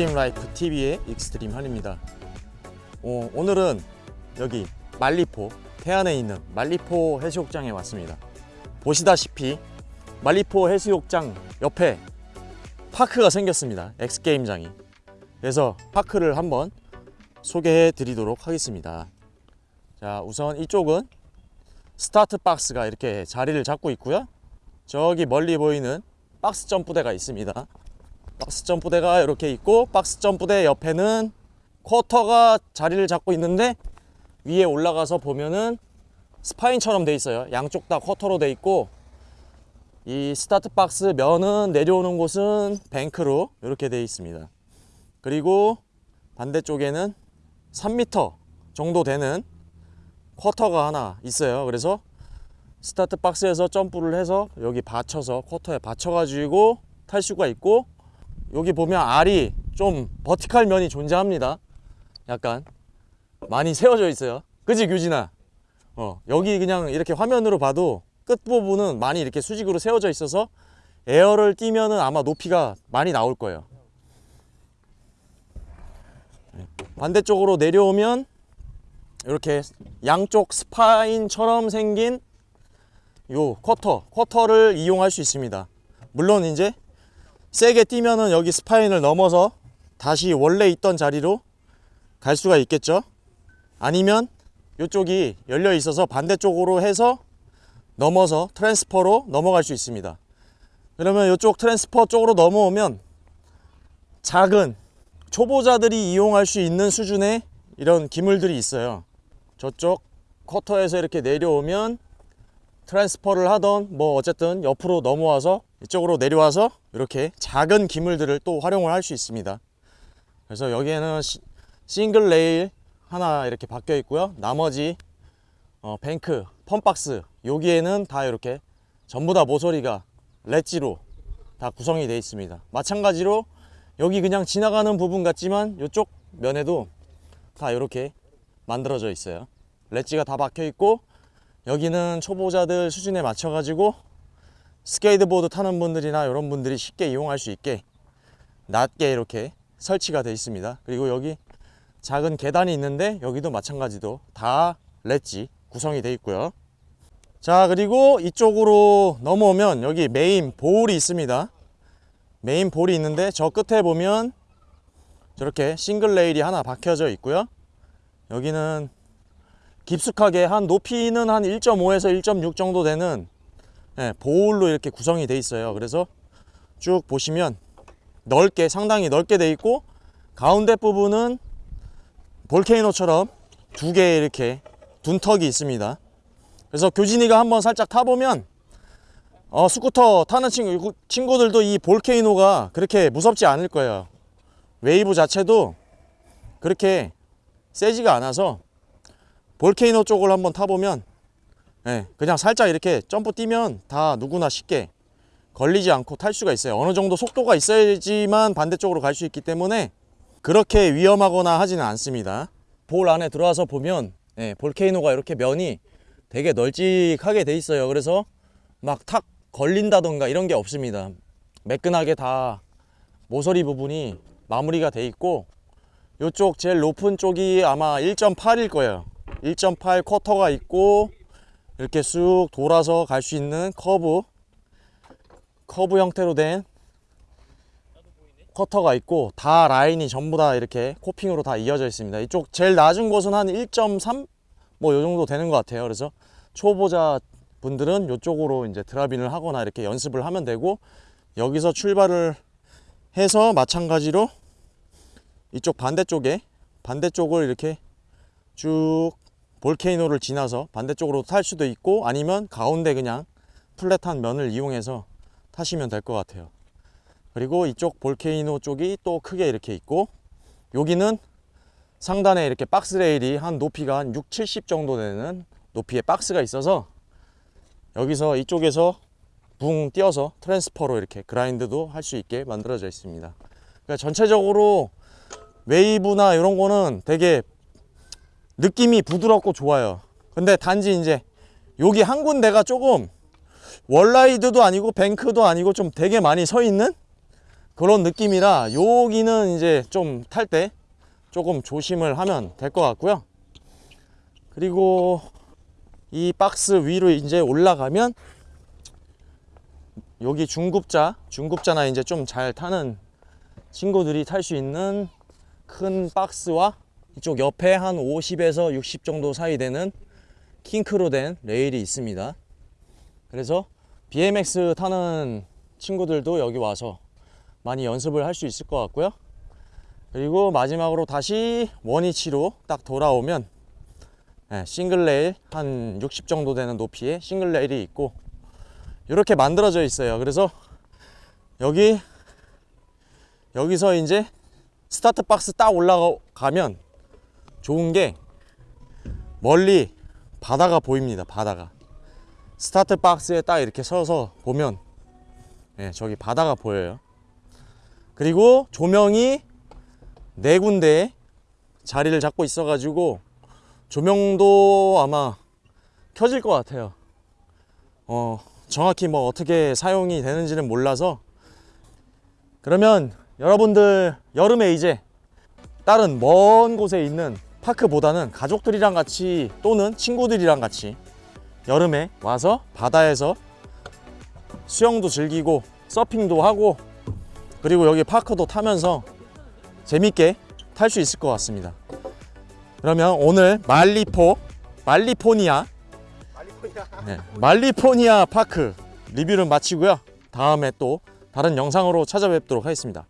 익스트림 라이프 TV의 익스트림 한입니다. 어, 오늘은 여기 말리포 태안에 있는 말리포 해수욕장에 왔습니다. 보시다시피 말리포 해수욕장 옆에 park가 생겼습니다. 엑스게임장이. 그래서 park를 한번 소개해 드리도록 하겠습니다. 자 우선 이쪽은 스타트 박스가 이렇게 자리를 잡고 있고요. 저기 멀리 보이는 박스 점프대가 있습니다 박스 점프대가 이렇게 있고 박스 점프대 옆에는 quarter가 자리를 잡고 있는데 위에 올라가서 보면은 spine처럼 돼 있어요. 양쪽 다 quarter로 돼 있고 이 스타트 박스 면은 내려오는 곳은 bank로 이렇게 돼 있습니다. 그리고 반대쪽에는 3m 정도 되는 quarter가 하나 있어요. 그래서 스타트 박스에서 점프를 해서 여기 받쳐서 quarter에 받쳐 가지고 탈 수가 있고 여기 보면 알이 좀 버티칼 면이 존재합니다. 약간 많이 세워져 있어요. 그지 규진아? 어 여기 그냥 이렇게 화면으로 봐도 끝부분은 많이 이렇게 수직으로 세워져 있어서 air를 띄면은 아마 높이가 많이 나올 거예요. 네. 반대쪽으로 내려오면 이렇게 양쪽 spine처럼 생긴 요 quarter quarter를 이용할 수 있습니다. 물론 이제 세게 뛰면은 여기 spine을 넘어서 다시 원래 있던 자리로 갈 수가 있겠죠? 아니면 이쪽이 열려 있어서 반대쪽으로 해서 넘어서 transfer로 넘어갈 수 있습니다. 그러면 이쪽 transfer 쪽으로 넘어오면 작은 초보자들이 이용할 수 있는 수준의 이런 기물들이 있어요. 저쪽 quarter에서 이렇게 내려오면 transfer를 하던 뭐 어쨌든 옆으로 넘어와서 이쪽으로 내려와서 이렇게 작은 기물들을 또 활용을 할 수 있습니다. 그래서 여기에는 시, 싱글 레일 하나 이렇게 박혀 있고요. 나머지 어, bank fun box 여기에는 다 이렇게 전부 다 모서리가 렛지로 다 구성이 되어 있습니다. 마찬가지로 여기 그냥 지나가는 부분 같지만 이쪽 면에도 다 이렇게 만들어져 있어요. ledge가 다 박혀 있고 여기는 초보자들 수준에 맞춰 가지고 스케이트보드 타는 분들이나 이런 분들이 쉽게 이용할 수 있게 낮게 이렇게 설치가 되어 있습니다. 그리고 여기 작은 계단이 있는데 여기도 마찬가지도 다 렛지 구성이 되어 있고요. 자 그리고 이쪽으로 넘어오면 여기 main bowl이 있습니다. main bowl이 있는데 저 끝에 보면 저렇게 싱글 레일이 하나 박혀져 있고요. 여기는 깊숙하게 한 높이는 한 1.5에서 1.6 정도 되는 예, bowl로 이렇게 구성이 돼 있어요. 그래서 쭉 보시면 넓게 상당히 넓게 돼 있고 가운데 부분은 volcano처럼 두 개 이렇게 둔턱이 있습니다. 그래서 규진이가 한번 살짝 타보면 어, 스쿠터 타는 친구, 친구들도 이 volcano가 그렇게 무섭지 않을 거예요. 웨이브 자체도 그렇게 세지가 않아서 volcano 쪽을 한번 타보면 예, 그냥 살짝 이렇게 점프 뛰면 다 누구나 쉽게 걸리지 않고 탈 수가 있어요. 어느 정도 속도가 있어야지만 반대쪽으로 갈 수 있기 때문에 그렇게 위험하거나 하지는 않습니다. 볼 안에 들어와서 보면 예, 볼케이노가 이렇게 면이 되게 널찍하게 돼 있어요. 그래서 막 탁 걸린다던가 이런 게 없습니다. 매끈하게 다 모서리 부분이 마무리가 돼 있고 이쪽 제일 높은 쪽이 아마 1.8일 거예요. 1.8 쿼터가 있고 이렇게 쑥 돌아서 갈 수 있는 커브 커브 형태로 된 quarter가 있고 다 라인이 전부 다 이렇게 coping으로 다 이어져 있습니다. 이쪽 제일 낮은 곳은 한 1.3 뭐 요 정도 되는 것 같아요. 그래서 초보자 분들은 이쪽으로 이제 drop in을 하거나 이렇게 연습을 하면 되고 여기서 출발을 해서 마찬가지로 이쪽 반대쪽에 반대쪽을 이렇게 쭉 volcano를 지나서 반대쪽으로 탈 수도 있고 아니면 가운데 그냥 flat한 면을 이용해서 타시면 될 것 같아요. 그리고 이쪽 volcano 쪽이 또 크게 이렇게 있고 여기는 상단에 이렇게 박스 레일이 한 높이가 한 6, 70 정도 되는 높이의 박스가 있어서 여기서 이쪽에서 붕 띄어서 transfer로 이렇게 grind도 할 수 있게 만들어져 있습니다. 그러니까 전체적으로 웨이브나 이런 거는 되게 느낌이 부드럽고 좋아요 근데 단지 이제 여기 한 군데가 조금 월라이드도 아니고 뱅크도 아니고 좀 되게 많이 서 있는 그런 느낌이라 여기는 이제 좀 탈 때 조금 조심을 하면 될 것 같고요. 그리고 이 박스 위로 이제 올라가면 여기 중급자, 중급자나 이제 좀 잘 타는 친구들이 탈 수 있는 큰 박스와 이쪽 옆에 한 50에서 60 정도 사이 되는 kink로 된 레일이 있습니다. 그래서 BMX 타는 친구들도 여기 와서 많이 연습을 할 수 있을 것 같고요. 그리고 마지막으로 다시 원위치로 딱 돌아오면 네, 싱글 레일 한 60 정도 되는 높이의 싱글 레일이 있고 이렇게 만들어져 있어요. 그래서 여기 여기서 이제 스타트 박스 딱 올라가면 좋은 게 멀리 바다가 보입니다. 바다가 스타트 박스에 딱 이렇게 서서 보면 네, 저기 바다가 보여요. 그리고 조명이 네 군데 자리를 잡고 있어 가지고 조명도 아마 켜질 것 같아요. 어, 정확히 뭐 어떻게 사용이 되는지는 몰라서 그러면 여러분들 여름에 이제 다른 먼 곳에 있는 파크보다는 가족들이랑 같이 또는 친구들이랑 같이 여름에 와서 바다에서 수영도 즐기고 서핑도 하고 그리고 여기 파크도 타면서 재밌게 탈 수 있을 것 같습니다. 그러면 오늘 말리포 말리포니아 네, 말리포니아 파크 리뷰를 마치고요. 다음에 또 다른 영상으로 찾아뵙도록 하겠습니다.